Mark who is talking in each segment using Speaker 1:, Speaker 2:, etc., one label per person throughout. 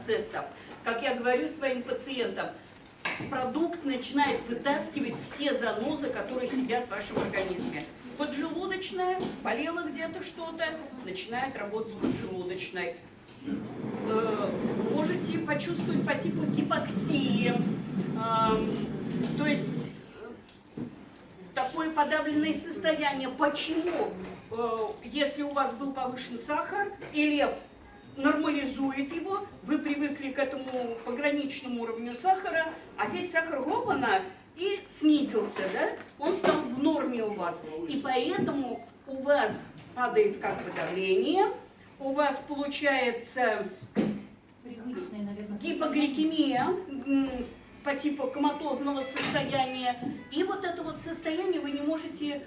Speaker 1: процессов. Как я говорю своим пациентам, продукт начинает вытаскивать все занозы, которые сидят в вашем организме. Поджелудочная, болела где-то что-то, начинает работать поджелудочной. Э, можете почувствовать по типу гипоксии, то есть такое подавленное состояние. Почему? Э, если у вас был повышен сахар, и лев нормализует его, вы привыкли к этому пограничному уровню сахара, а здесь сахар гопана и снизился, да? Он стал в норме у вас. И поэтому у вас падает как бы давление, у вас получается гипогликемия, по типу коматозного состояния. И вот это вот состояние вы не можете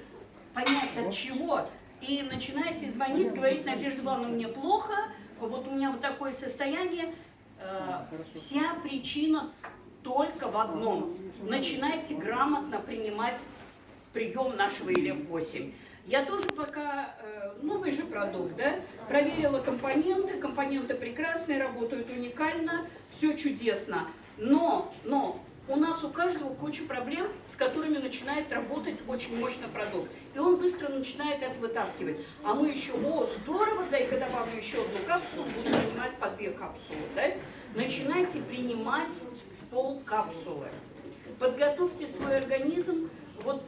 Speaker 1: понять от чего. И начинаете звонить, говорить, Надежда Ивановна, мне плохо, вот у меня вот такое состояние. Э, вся причина только в одном. Начинайте грамотно принимать прием нашего ИЛФ-8. Я тоже пока, э, новый же продукт, да, проверила компоненты, компоненты прекрасные, работают уникально, все чудесно. Но, но у нас у каждого куча проблем, с которыми начинает работать очень мощный продукт. И он быстро начинает это вытаскивать. А мы еще, о, здорово, дай-ка добавлю еще одну капсулу, буду принимать по две капсулы. Да? Начинайте принимать с пол капсулы. Подготовьте свой организм вот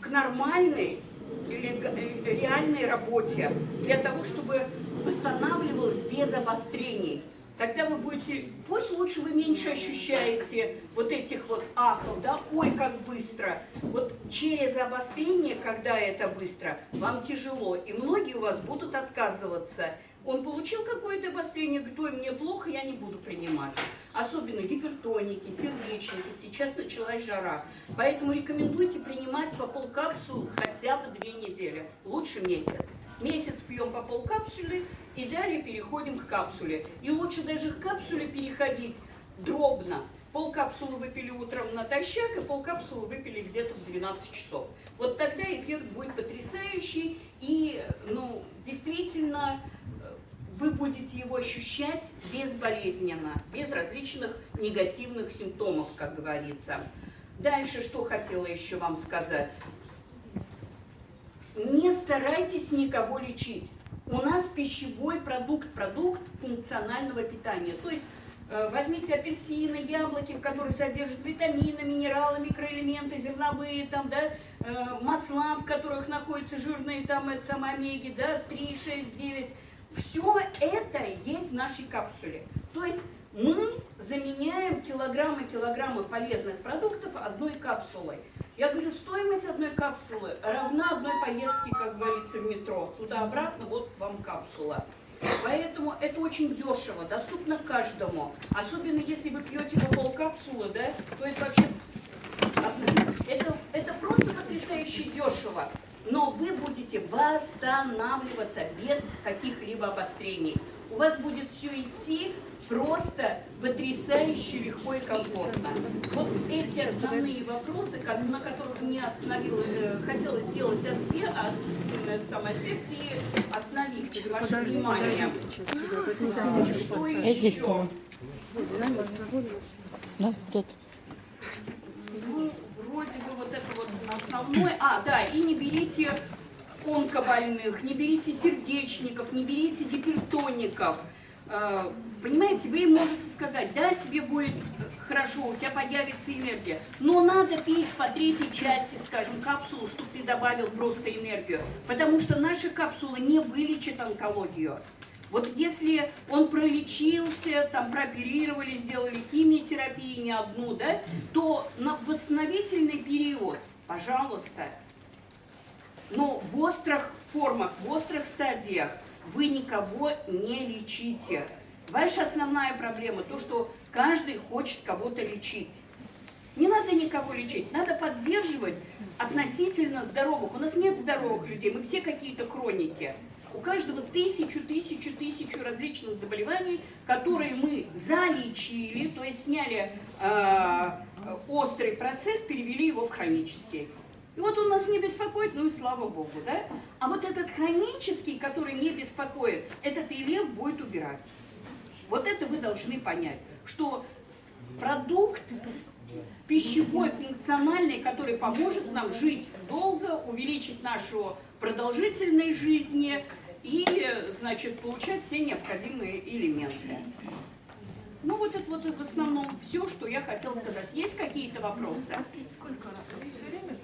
Speaker 1: к нормальной или реальной работе, для того, чтобы восстанавливалось без обострений тогда вы будете, пусть лучше вы меньше ощущаете вот этих вот ахов, да, ой, как быстро. Вот через обострение, когда это быстро, вам тяжело, и многие у вас будут отказываться. Он получил какое-то обострение, говорит, ой, мне плохо, я не буду принимать. Особенно гипертоники, сердечники, сейчас началась жара. Поэтому рекомендуйте принимать по полкапсул хотя бы две недели, лучше месяц. Месяц пьем по полкапсулы и далее переходим к капсуле. И лучше даже к капсуле переходить дробно. Полкапсулы выпили утром натощак, и полкапсулы выпили где-то в 12 часов. Вот тогда эффект будет потрясающий, и ну, действительно э, вы будете его ощущать безболезненно, без различных негативных симптомов, как говорится. Дальше что хотела еще вам сказать не старайтесь никого лечить. У нас пищевой продукт, продукт функционального питания. То есть э, возьмите апельсины, яблоки, которые содержат витамины, минералы, микроэлементы, зерновые, там, да, э, масла, в которых находятся жирные там, это самые омеги, да, 3, 6, 9. Все это есть в нашей капсуле. То есть мы заменяем килограммы-килограммы полезных продуктов одной капсулой. Я говорю, стоимость одной капсулы равна одной поездке, как говорится, в метро. Туда-обратно, вот вам капсула. Поэтому это очень дешево, доступно каждому. Особенно если вы пьете по полкапсулы, да, то это вообще... Это, это просто потрясающе дешево. Но вы будете восстанавливаться без каких-либо обострений у вас будет все идти просто потрясающе легко и комфортно. Вот эти основные вопросы, на которых мне остановила, э, хотела сделать аспект, этот самый аспект и остановить ваше внимание. Что еще?
Speaker 2: Да, тут.
Speaker 1: Ну, вроде бы вот это вот основное. А, да, и не берите онкобольных, не берите сердечников, не берите гипертоников. Э, понимаете, вы можете сказать, да, тебе будет хорошо, у тебя появится энергия, но надо пить по третьей части, скажем, капсулу, чтобы ты добавил просто энергию, потому что наши капсулы не вылечат онкологию. Вот если он пролечился, там прооперировали, сделали химиотерапию не одну, да, то на восстановительный период, пожалуйста, но в острых формах, в острых стадиях вы никого не лечите. Ваша основная проблема то, что каждый хочет кого-то лечить. Не надо никого лечить, надо поддерживать относительно здоровых. У нас нет здоровых людей, мы все какие-то хроники. У каждого тысячу, тысячу, тысячу различных заболеваний, которые мы залечили, то есть сняли э, острый процесс, перевели его в хронический. И вот он нас не беспокоит, ну и слава Богу, да? А вот этот хронический, который не беспокоит, этот и лев будет убирать. Вот это вы должны понять, что продукт пищевой, функциональный, который поможет нам жить долго, увеличить нашу продолжительность жизни и, значит, получать все необходимые элементы. Ну вот это вот в основном все, что я хотела сказать. Есть какие-то вопросы?
Speaker 2: Сколько? Все время?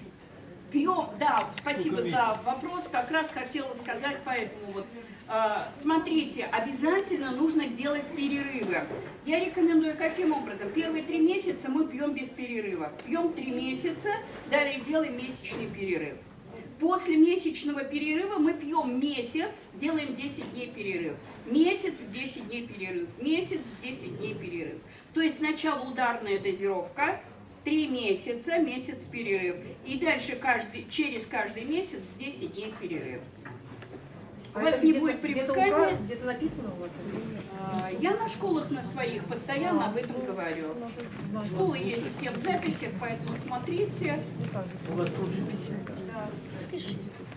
Speaker 1: Пьем, да, спасибо за вопрос. Как раз хотела сказать, поэтому вот. э, Смотрите, обязательно нужно делать перерывы. Я рекомендую каким образом? Первые три месяца мы пьем без перерыва. Пьем три месяца, далее делаем месячный перерыв. После месячного перерыва мы пьем месяц, делаем 10 дней перерыв. Месяц, 10 дней перерыв. Месяц, 10 дней перерыв. То есть сначала ударная дозировка, 3 месяца, месяц перерыв. И дальше каждый, через каждый месяц 10 дней перерыв. У
Speaker 3: А
Speaker 1: вас не будет привыкания.
Speaker 3: Где-то написано у вас?
Speaker 1: А, Я на школах на своих постоянно об этом говорю.
Speaker 3: У.
Speaker 1: Школы есть все в записях, поэтому смотрите.
Speaker 3: Ну, так,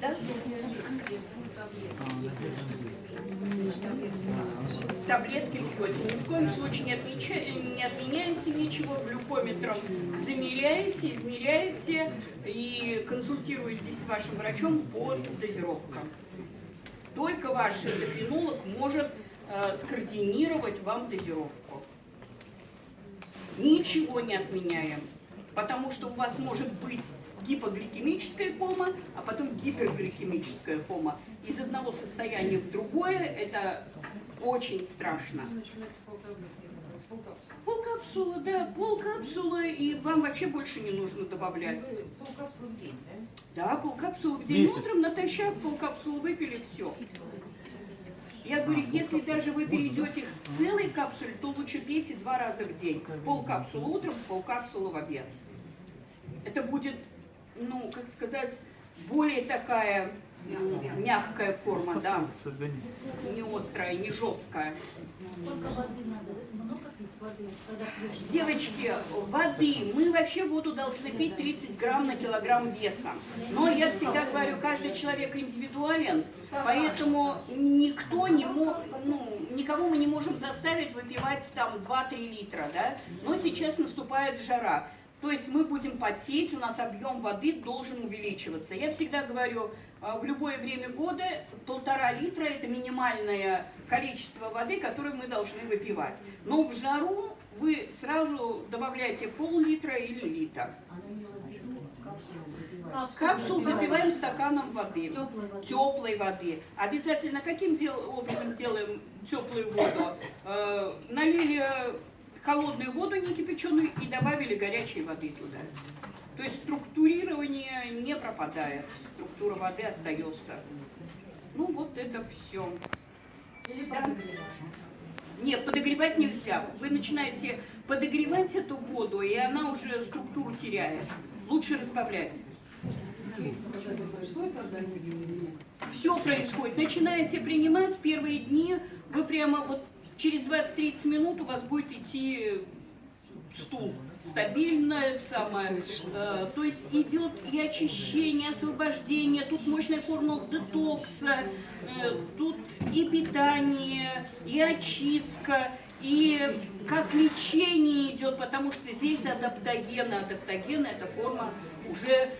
Speaker 1: Да? Таблетки пьете. Ни в коем случае не, отмеча- не отменяете ничего. Глюкометром замеряете, измеряете и консультируетесь с вашим врачом по дозировкам. Только ваш эндокринолог может э, скоординировать вам дозировку. Ничего не отменяем, потому что у вас может быть гипогликемическая кома, а потом гипергликемическая кома. Из одного состояния в другое это очень страшно.
Speaker 4: Полкапсулы.
Speaker 1: Да, полкапсулы, и вам вообще больше не нужно добавлять.
Speaker 4: Вы Полкапсулы в день, да?
Speaker 1: Да, полкапсулы в день.
Speaker 5: Месяц.
Speaker 1: Утром натощак полкапсулы выпили, все. Я говорю, если даже вы перейдете к целой капсуле, то лучше пейте два раза в день. Полкапсулы утром, полкапсулы в обед. Это будет, ну, как сказать, более такая м, мягкая форма, да, не острая, не жесткая.
Speaker 6: Сколько воды надо? Много пить воды, когда пьешь?
Speaker 1: Девочки, воды. Мы вообще воду должны пить 30 грамм на килограмм веса. Но я всегда говорю, каждый человек индивидуален, поэтому никто не мог, ну, никого мы не можем заставить выпивать там 2-3 литра, да? Но сейчас наступает жара. То есть мы будем потеть, у нас объем воды должен увеличиваться. Я всегда говорю, а, в любое время года полтора литра – это минимальное количество воды, которое мы должны выпивать. Но в жару вы сразу добавляете пол-литра или литр. Капсул запиваем стаканом воды.
Speaker 6: Теплой воды.
Speaker 1: Обязательно каким образом делаем теплую воду? Э, налили холодную воду не кипяченую и добавили горячей воды туда. То есть структурирование не пропадает, структура воды остается. Ну вот это все.
Speaker 6: Или
Speaker 1: Да.
Speaker 6: подогревать.
Speaker 1: Нет, подогревать нельзя. Вы начинаете подогревать эту воду, и она уже структуру теряет. Лучше разбавлять. Все происходит. Начинаете принимать первые дни, вы прямо вот через 20-30 минут у вас будет идти стул. Стабильно, это самое. Э, то есть идет и очищение, освобождение, тут мощная формула детокса, э, тут и питание, и очистка, и как лечение идет, потому что здесь адаптоген, адаптоген это форма уже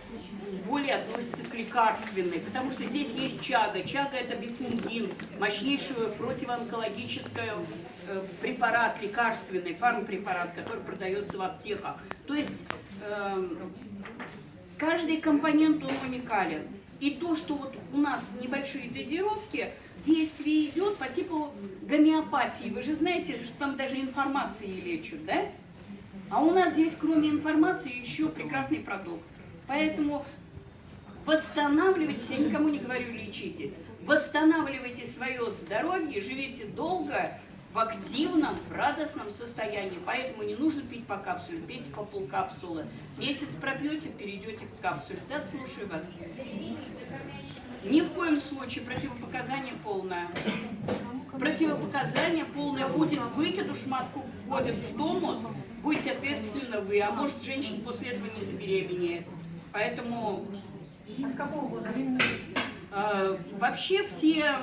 Speaker 1: более относится к лекарственной, потому что здесь есть чага. Чага это бифунгин, мощнейший противоонкологический э, препарат, лекарственный, фармпрепарат, который продается в аптеках. То есть эм, каждый компонент он уникален. И то, что вот у нас небольшие дозировки, действие идет по типу гомеопатии. Вы же знаете, что там даже информацией лечат, да? А у нас здесь, кроме информации, еще прекрасный продукт. Поэтому восстанавливайтесь, я никому не говорю лечитесь, восстанавливайте свое здоровье, живите долго, в активном, в радостном состоянии. Поэтому не нужно пить по капсуле, пейте по полкапсулы. Месяц пропьете, перейдете к капсуле. Да, слушаю вас. Ни в коем случае противопоказание полное. Противопоказание полное будет выкидыш, матку вводит в тонус, будете ответственны вы, а может женщина после этого не забеременеет. Поэтому
Speaker 2: А с какого года?
Speaker 1: э, вообще все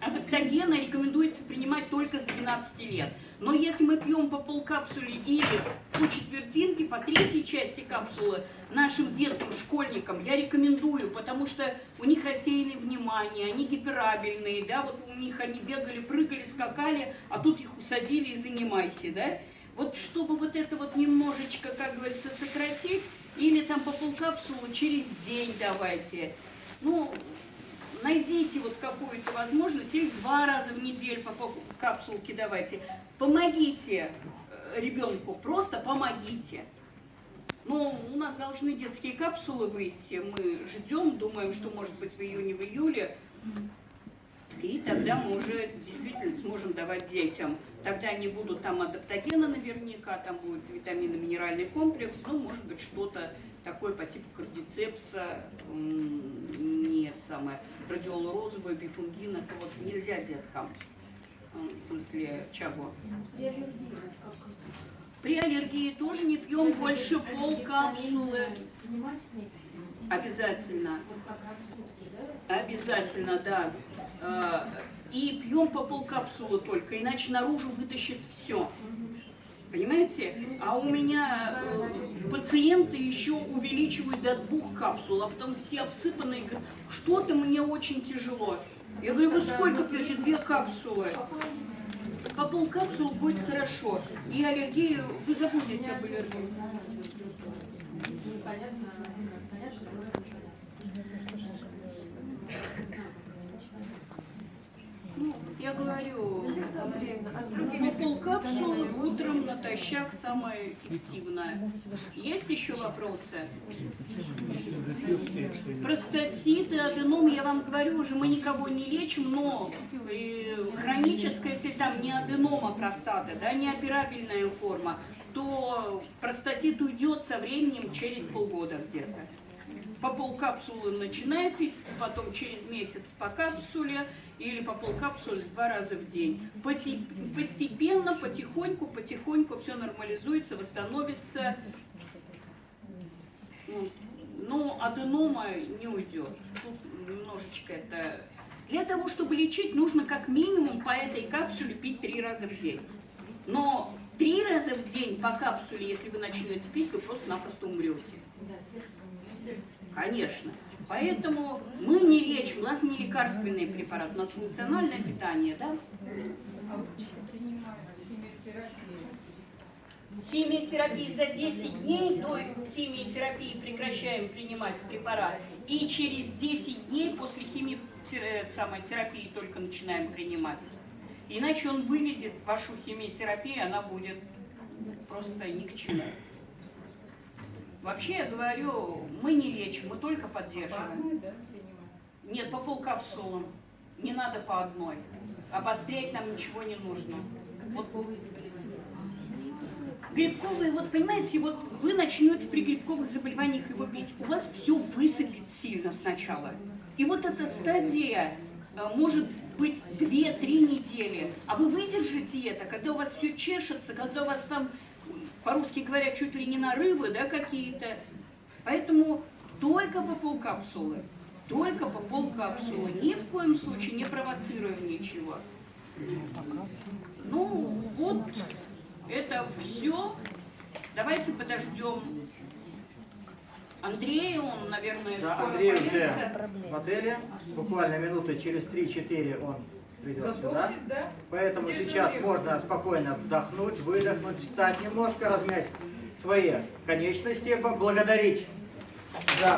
Speaker 1: адап- адаптогена рекомендуется принимать только с 12 лет. Но если мы пьем по полкапсуле или по четвертинке, по третьей части капсулы нашим деткам, школьникам, я рекомендую, потому что у них рассеянное внимание, они гиперабельные, да, вот у них они бегали, прыгали, скакали, а тут их усадили и занимайся, да. Вот чтобы вот это вот немножечко, как говорится, сократить, или там по полкапсулы через день давайте. Ну, найдите вот какую-то возможность, или два раза в неделю по капсулке давайте. Помогите э, ребенку, просто помогите. Ну, у нас должны детские капсулы выйти, мы ждем, думаем, что может быть в июне, в июле. И тогда мы уже действительно сможем давать детям. Тогда не будут там адаптогена наверняка, там будет витаминно-минеральный комплекс, ну, может быть, что-то такое по типу кардицепса, нет, самое, радиола розовая, бифунгин, это вот нельзя деткам, М, в смысле, чего? При аллергии тоже не пьем больше полкапсулы. Обязательно. Обязательно, да. Э, И пьем по полкапсулы только, иначе наружу вытащит все. Понимаете? А у меня э, пациенты еще увеличивают до двух капсул, а потом все обсыпанные говорят, что-то мне очень тяжело. Я говорю, вы сколько пьете? Две капсулы. По полкапсулы будет хорошо. И аллергию, вы забудете об аллергии. Ну, я говорю, по полкапсулы утром натощак самое эффективное. Есть еще вопросы? Простатит, аденом, я вам говорю, уже мы никого не лечим, но э, хроническая, если там не аденома простаты, да, не операбельная форма, то простатит уйдет со временем через полгода где-то. По полкапсулы начинайте, потом через месяц по капсуле или по полкапсулы два раза в день. Постепенно, потихоньку, потихоньку все нормализуется, восстановится. Но аденома не уйдет. Тут немножечко это... Для того, чтобы лечить, нужно как минимум по этой капсуле пить три раза в день. Но три раза в день по капсуле, если вы начнете пить, вы просто-напросто умрете. Конечно. Поэтому мы не лечим, у нас не лекарственный препарат, у нас функциональное питание, да? Химиотерапии за 10 дней до химиотерапии прекращаем принимать препарат. И через 10 дней после химиотерапии только начинаем принимать. Иначе он выведет вашу химиотерапию, она будет просто ни к чему. Вообще, я говорю, мы не лечим, мы только поддерживаем. Нет, по полкапсулам. Не надо по одной. Обострять нам ничего не нужно. Вот Грибковые, вот понимаете, вот вы начнете при грибковых заболеваниях его пить, у вас все высыпет сильно сначала. И вот эта стадия э, может быть 2-3 недели. А вы выдержите это, когда у вас все чешется, когда у вас там, по-русски говоря, чуть ли не нарывы, да, какие-то. Поэтому только по полкапсулы. Только по полкапсулы. Ни в коем случае не провоцируем ничего. Ну, вот это все. Давайте подождем Андрея, он, наверное,
Speaker 5: Да,
Speaker 1: скоро
Speaker 5: Андрей уже
Speaker 1: появится.
Speaker 5: в отеле. Буквально минуты через 3-4 он придет сюда. Поэтому сейчас можно спокойно вдохнуть, выдохнуть, встать немножко, размять свои конечности, поблагодарить. За